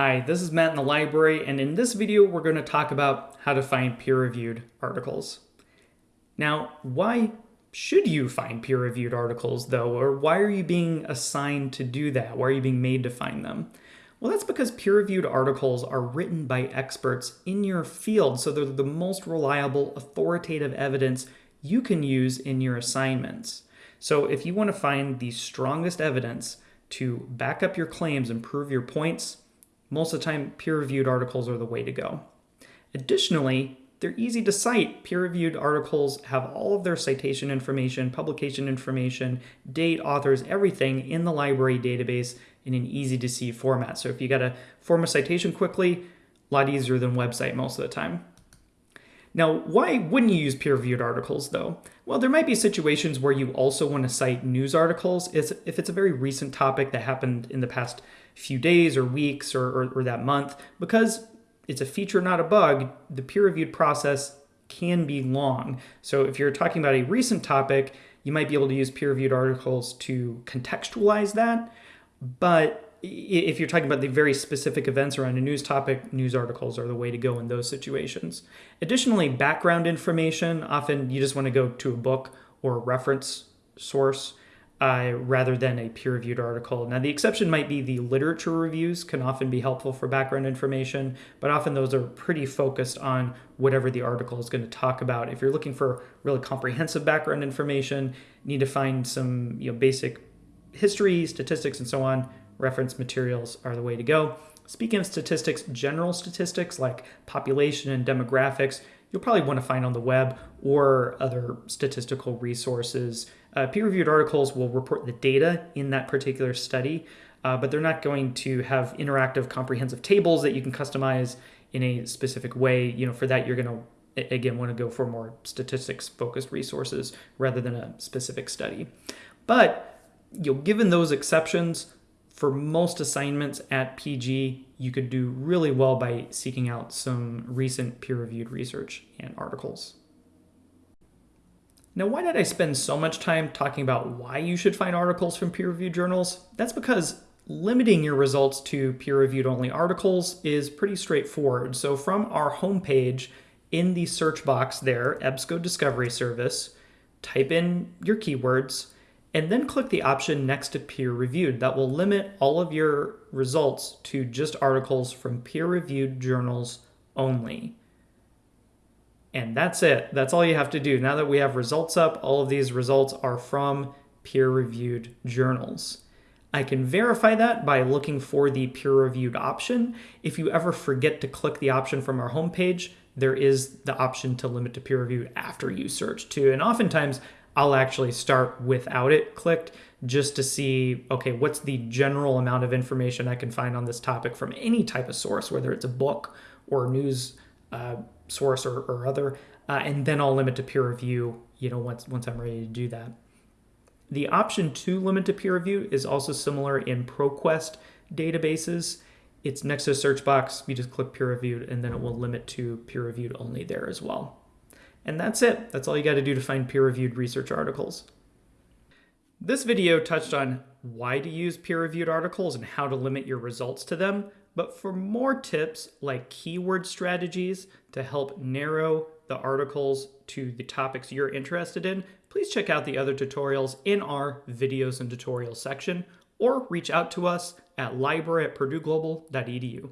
Hi, this is Matt in the library, and in this video we're going to talk about how to find peer-reviewed articles. Now, why should you find peer-reviewed articles though, or why are you being assigned to do that? Why are you being made to find them? Well, that's because peer-reviewed articles are written by experts in your field, so they're the most reliable, authoritative evidence you can use in your assignments. So if you want to find the strongest evidence to back up your claims and prove your points, most of the time, peer-reviewed articles are the way to go. Additionally, they're easy to cite. Peer-reviewed articles have all of their citation information, publication information, date, authors, everything in the library database in an easy-to-see format. So if you got to form a citation quickly, a lot easier than website most of the time. Now, why wouldn't you use peer-reviewed articles though? Well, there might be situations where you also want to cite news articles if it's a very recent topic that happened in the past few days or weeks or, or, or that month. Because it's a feature, not a bug, the peer-reviewed process can be long. So if you're talking about a recent topic, you might be able to use peer-reviewed articles to contextualize that. But if you're talking about the very specific events around a news topic, news articles are the way to go in those situations. Additionally, background information, often you just want to go to a book or a reference source uh, rather than a peer-reviewed article. Now, the exception might be the literature reviews can often be helpful for background information, but often those are pretty focused on whatever the article is going to talk about. If you're looking for really comprehensive background information, need to find some you know, basic history, statistics, and so on, reference materials are the way to go. Speaking of statistics, general statistics like population and demographics, you'll probably want to find on the web or other statistical resources. Uh, peer-reviewed articles will report the data in that particular study, uh, but they're not going to have interactive comprehensive tables that you can customize in a specific way. You know, for that, you're going to, again, want to go for more statistics-focused resources rather than a specific study. But, you know, given those exceptions, for most assignments at PG, you could do really well by seeking out some recent peer-reviewed research and articles. Now, why did I spend so much time talking about why you should find articles from peer-reviewed journals? That's because limiting your results to peer-reviewed only articles is pretty straightforward. So from our homepage, in the search box there, EBSCO Discovery Service, type in your keywords, and then click the option next to peer reviewed. That will limit all of your results to just articles from peer reviewed journals only. And that's it. That's all you have to do. Now that we have results up, all of these results are from peer reviewed journals. I can verify that by looking for the peer reviewed option. If you ever forget to click the option from our homepage, there is the option to limit to peer reviewed after you search too. And oftentimes I'll actually start without it clicked just to see, okay, what's the general amount of information I can find on this topic from any type of source, whether it's a book or news uh, source or, or other, uh, and then I'll limit to peer review, you know, once, once I'm ready to do that. The option to limit to peer review is also similar in ProQuest databases. It's next to the search box, you just click peer reviewed, and then it will limit to peer reviewed only there as well. And that's it. That's all you got to do to find peer-reviewed research articles. This video touched on why to use peer-reviewed articles and how to limit your results to them. But for more tips like keyword strategies to help narrow the articles to the topics you're interested in, please check out the other tutorials in our videos and tutorials section or reach out to us at library at purdueglobal.edu.